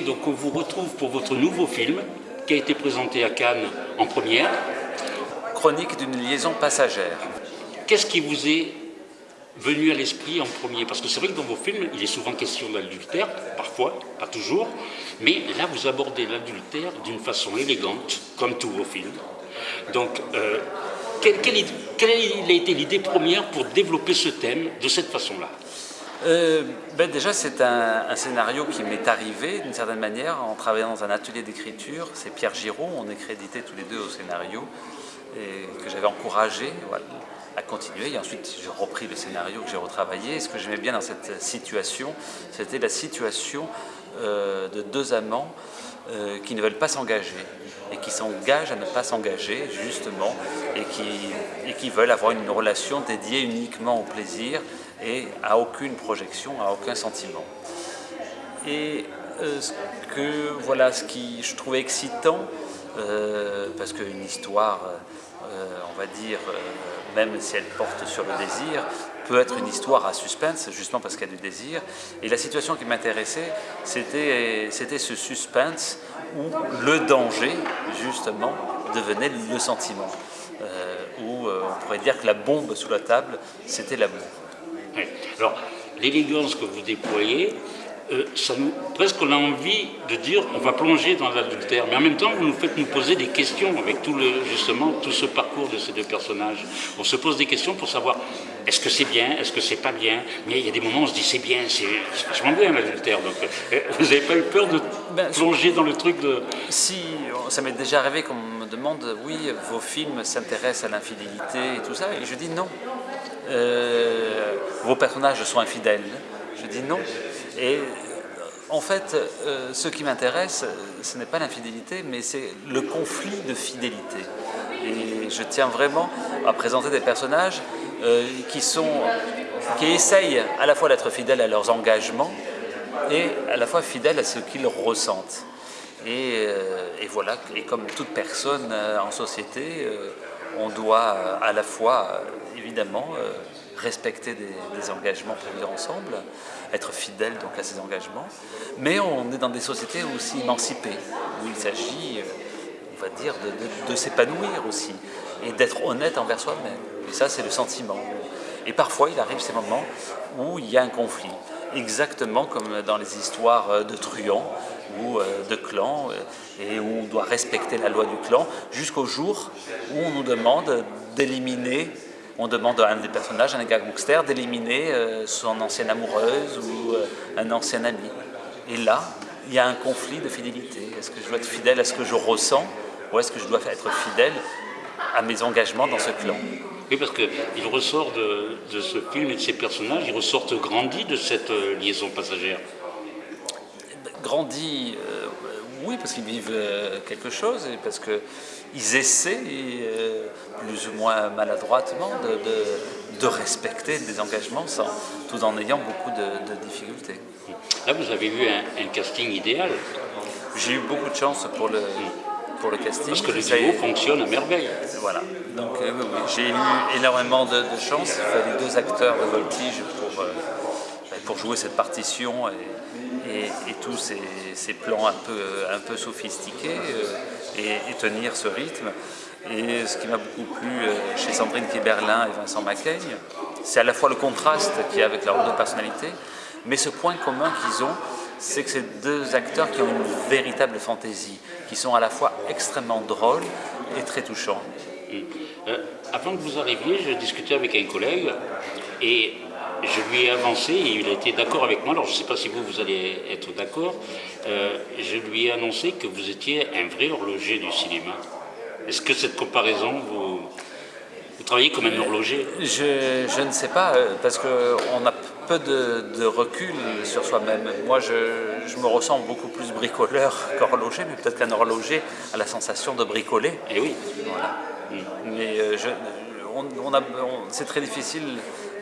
Donc on vous retrouve pour votre nouveau film qui a été présenté à Cannes en première. Chronique d'une liaison passagère. Qu'est-ce qui vous est venu à l'esprit en premier? Parce que c'est vrai que dans vos films, il est souvent question d'adultère, parfois, pas toujours, mais là vous abordez l'adultère d'une façon élégante, comme tous vos films. Donc, euh, quelle, quelle, a été l'idée première pour développer ce thème de cette façon-là? Euh, ben Déjà, c'est un, scénario qui m'est arrivé d'une certaine manière en travaillant dans un atelier d'écriture. C'est Pierre Giraud, on est crédité tous les deux au scénario, et que j'avais encouragé à continuer. Ensuite, j'ai repris le scénario que j'ai retravaillé. Et ce que j'aimais bien dans cette situation, c'était la situation euh, de deux amants euh, qui ne veulent pas s'engager et qui s'engagent à ne pas s'engager justement et et qui veulent avoir une relation dédiée uniquement au plaisir et à aucune projection, à aucun sentiment. Et euh, ce que, voilà, ce qui je trouvais excitant, euh, parce qu'une histoire, on va dire, même si elle porte sur le désir, peut être une histoire à suspense, justement parce qu'il y a du désir. Et la situation qui m'intéressait, c'était ce suspense où le danger, justement, devenait le sentiment. Euh, où euh, on pourrait dire que la bombe sous la table, c'était l'amour. Alors, l'élégance que vous déployez, euh, ça nous, presque on a envie de dire on va plonger dans l'adultère, mais en même temps vous nous faites nous poser des questions avec tout le, justement tout ce parcours de ces deux personnages. On se pose des questions pour savoir est-ce que c'est bien, est-ce que c'est pas bien, mais il y a des moments où on se dit c'est bien, c'est vachement bien l'adultère. Donc euh, vous n'avez pas eu peur de ben, plonger dans le truc de... Si, ça m'est déjà arrivé qu'on me demande oui, vos films s'intéressent à l'infidélité et tout ça, et je dis non. Euh, vos personnages sont infidèles. Je dis non. Et en fait, euh, ce qui m'intéresse, ce n'est pas l'infidélité, mais c'est le conflit de fidélité. Et je tiens vraiment à présenter des personnages euh, qui, sont, qui essayent à la fois d'être fidèles à leurs engagements et à la fois fidèles à ce qu'ils ressentent. Euh, et, voilà, et comme toute personne en société, on doit à la fois, évidemment, respecter des, engagements pris ensemble, être fidèle donc à ces engagements, mais on est dans des sociétés aussi émancipées, où il s'agit, euh, on va dire, de, s'épanouir aussi, et d'être honnête envers soi-même. Et ça, c'est le sentiment. Et parfois, il arrive ces moments où il y a un conflit, exactement comme dans les histoires de truands ou euh, de clans, euh, et où on doit respecter la loi du clan, jusqu'au jour où on nous demande d'éliminer on demande à un des personnages, un gangster, d'éliminer euh, son ancienne amoureuse ou euh, un ancien ami. Et là, il y a un conflit de fidélité. Est-ce que je dois être fidèle à ce que je ressens ou est-ce que je dois être fidèle à mes engagements dans ce clan? Oui, parce qu'il ressort de, ce film et de ces personnages, ils ressortent grandis de cette euh, liaison passagère. Grandis, oui, parce qu'ils vivent quelque chose et parce qu'ils essaient plus ou moins maladroitement, de, respecter des engagements sans, tout en ayant beaucoup de, difficultés. Là, vous avez eu un, casting idéal. J'ai eu beaucoup de chance pour le, pour le casting. Parce que le duo fonctionne à merveille. Voilà. Donc euh, j'ai eu énormément de, chance. Il fallait deux acteurs de voltige pour, euh, pour jouer cette partition et, et, tous ces, plans un peu, sophistiqués euh, et, tenir ce rythme. Et ce qui m'a beaucoup plu euh, chez Sandrine Kiberlin et Vincent Macaigne, c'est à la fois le contraste qu'il y a avec leurs deux personnalités, mais ce point commun qu'ils ont, c'est que c'est deux acteurs qui ont une véritable fantaisie, qui sont à la fois extrêmement drôles et très touchants. Euh, avant que vous arriviez, je discutais avec un collègue et je lui ai avancé et il a été d'accord avec moi. Alors je ne sais pas si vous, vous allez être d'accord. Euh, je lui ai annoncé que vous étiez un vrai horloger du cinéma. Est-ce que cette comparaison, vous, vous travaillez comme un horloger? je, ne sais pas, euh, parce qu'on a peu de, recul sur soi-même. Moi, je, me ressens beaucoup plus bricoleur qu'horloger, mais peut-être qu'un horloger a la sensation de bricoler. Eh oui. Voilà. Mais euh, on, c'est très difficile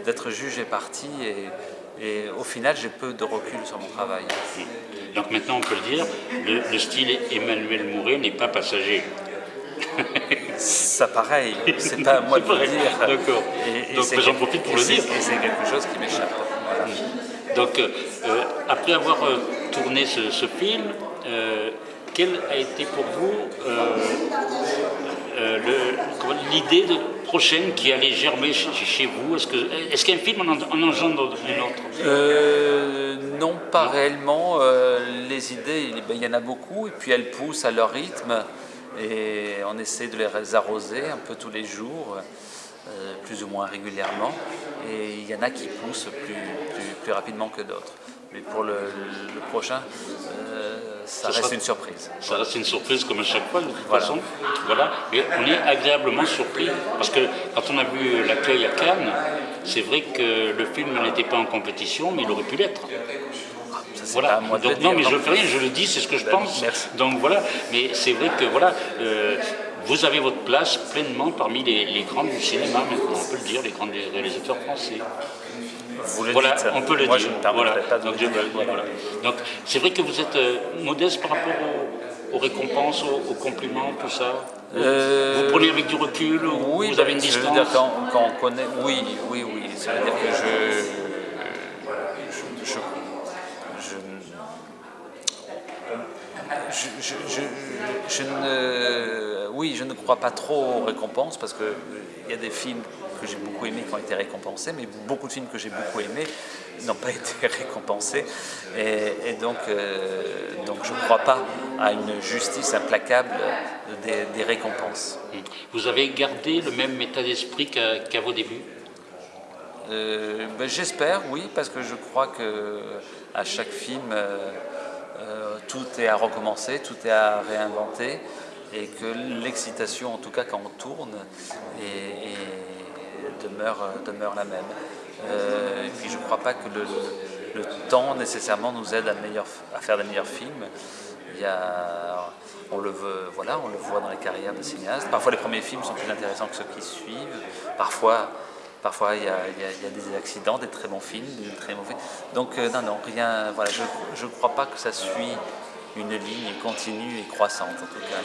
d'être jugé parti et, et au final, j'ai peu de recul sur mon travail. Donc maintenant, on peut le dire, le, le style Emmanuel Mouret n'est pas passager. Ça pareil, c'est pas à moi de le dire. D'accord. Donc j'en profite pour le dire. Et c'est quelque chose qui m'échappe. Donc euh, après avoir euh, tourné ce, film, quelle a été pour vous l'idée prochaine qui allait germer chez, vous Est-ce qu'un film en, engendre une autre? Non, pas réellement. les idées, il y en a beaucoup, et puis elles poussent à leur rythme et on essaie de les arroser un peu tous les jours, euh, plus ou moins régulièrement, et il y en a qui poussent plus, rapidement que d'autres. Mais pour le, prochain, euh, ça, reste une surprise. Ça reste une surprise comme à chaque fois, de toute façon. Voilà. Mais on est agréablement surpris, parce que quand on a vu l'accueil à Cannes, c'est vrai que le film n'était pas en compétition, mais il aurait pu l'être. Voilà. Donc, non, mais je fais rien, je le dis, c'est ce que je ben, pense. Donc voilà, mais c'est vrai que voilà, euh, vous avez votre place pleinement parmi les, grands du cinéma, maintenant, on peut le dire, les grands réalisateurs français. Vous le voilà, dites. on peut le Moi, dire. Je ne voilà. pas de Donc, Donc c'est vrai que vous êtes euh, modeste par rapport aux, récompenses, aux, compliments, tout ça. Euh, vous prenez avec du recul, oui, vous avez une distance. dire, quand, on connaît, oui, oui, oui. Ça veut dire que je je, ne, oui, je ne crois pas trop aux récompenses parce qu'il y a des films que j'ai beaucoup aimés qui ont été récompensés, mais beaucoup de films que j'ai beaucoup aimés n'ont pas été récompensés. Et, donc, euh, donc je ne crois pas à une justice implacable des, récompenses. Vous avez gardé le même état d'esprit qu'à vos débuts? Euh, ben, J'espère, oui, parce que je crois que à chaque film, euh, euh, tout est à recommencer, tout est à réinventer et que l'excitation, en tout cas quand on tourne, demeure, la même. Euh, et puis je ne crois pas que le, temps nécessairement nous aide à, faire des meilleurs films. On, le voit dans les carrières de cinéastes. Parfois les premiers films sont plus intéressants que ceux qui suivent. Parfois il y, a, des accidents, des très bons films, des très mauvais. Donc, euh, rien. Je ne crois pas que ça suit une ligne continue et croissante, en tout cas.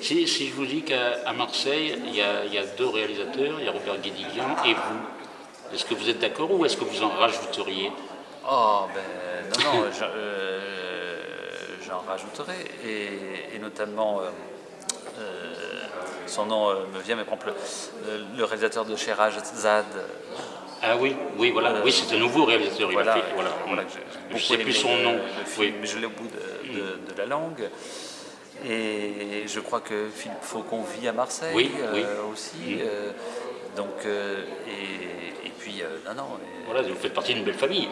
Si, je vous dis qu'à Marseille, il y, a, deux réalisateurs, il y a Robert Guédiguian et vous, est-ce que vous êtes d'accord ou est-ce que vous en rajouteriez? Oh, ben non, non, euh, j'en rajouterai, et, notamment. Euh, son nom euh, me vient, mais par exemple, le, réalisateur de Cherage Zad. Ah oui, oui, voilà, euh, oui, c'est un nouveau réalisateur. Voilà, voilà, voilà je ne sais plus son nom. oui. Mais je l'ai au bout de, la langue. Et je crois que Philippe Faucon vit à Marseille oui, euh, aussi. Mm. donc, et, puis, non, non. voilà, vous faites partie d'une belle famille.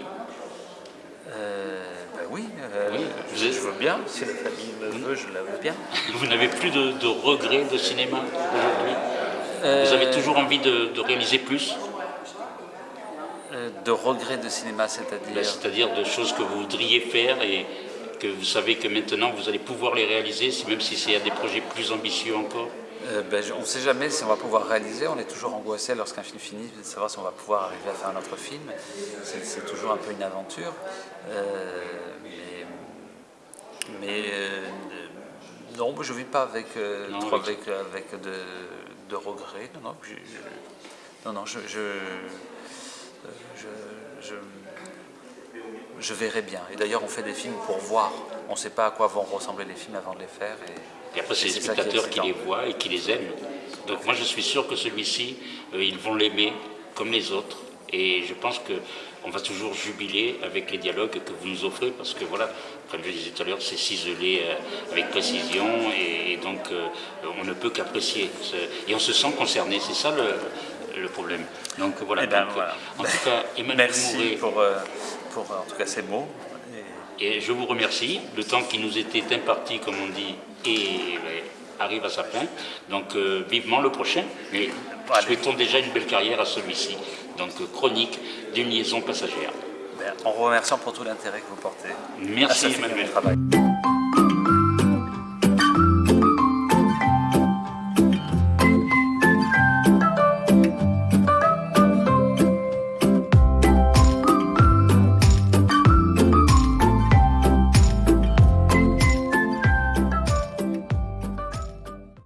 Oui, euh, je, veux bien. Si la famille me veut, je la veux bien. Vous n'avez plus de, regrets de cinéma aujourd'hui? Vous avez euh, toujours envie de, réaliser plus? euh, De regrets de cinéma, c'est-à-dire ben, C'est-à-dire de choses que vous voudriez faire et que vous savez que maintenant vous allez pouvoir les réaliser, même si c'est à des projets plus ambitieux encore ben, on ne sait jamais si on va pouvoir réaliser, on est toujours angoissé lorsqu'un film finit de savoir si on va pouvoir arriver à faire un autre film. C'est toujours un peu une aventure. Mais euh, non, je ne vis pas avec, euh, avec, avec de, regrets. Non, non, je, non, non, je, je, verrai bien. Et d'ailleurs, on fait des films pour voir. On ne sait pas à quoi vont ressembler les films avant de les faire. Et, après, c'est les spectateurs qui, les voient et qui les aiment. Donc moi, je suis sûr que celui-ci, euh, ils vont l'aimer comme les autres. Et je pense qu'on va toujours jubiler avec les dialogues que vous nous offrez, parce que voilà, comme je disais tout à l'heure, c'est ciselé euh, avec précision, et, donc euh, on ne peut qu'apprécier. Et on se sent concerné, c'est ça le, problème. Donc voilà, eh ben, en tout cas, Emmanuel Merci pour, euh, pour en tout cas ces mots. Et je vous remercie. Le temps qui nous était imparti, comme on dit, et, ben, arrive à sa fin. Donc vivement le prochain. Mais souhaitons déjà une belle carrière à celui-ci donc chronique d'une liaison passagère. En remerciant pour tout l'intérêt que vous portez. Merci Emmanuel.